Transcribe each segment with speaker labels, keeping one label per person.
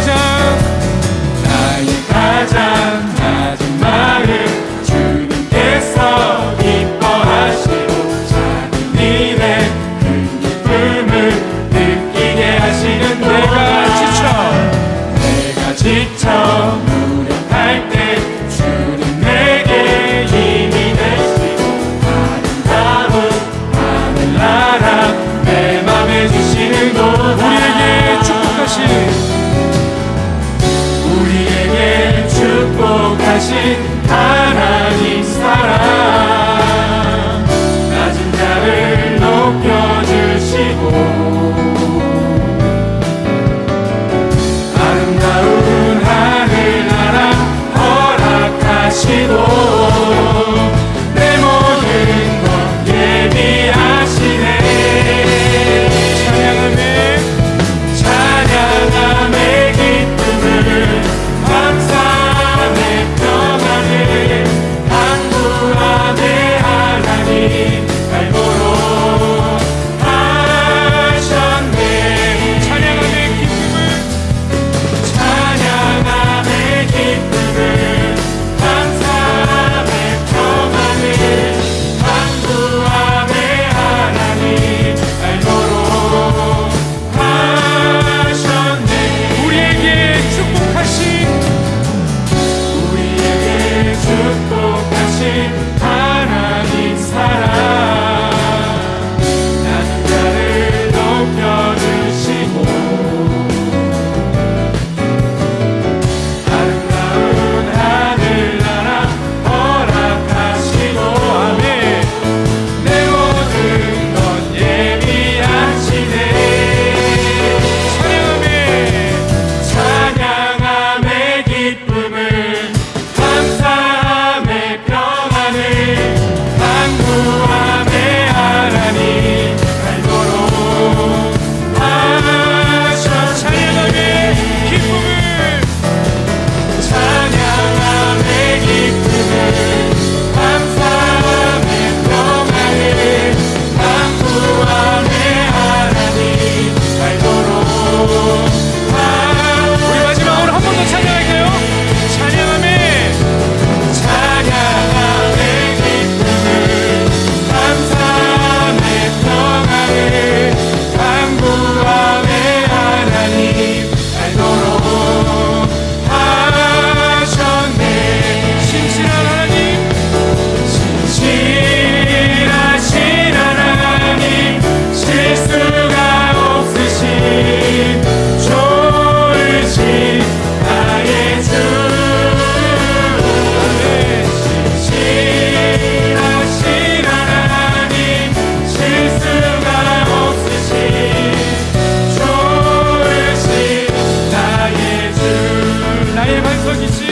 Speaker 1: Sẽ сегодня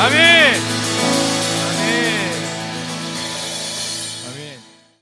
Speaker 1: Amin.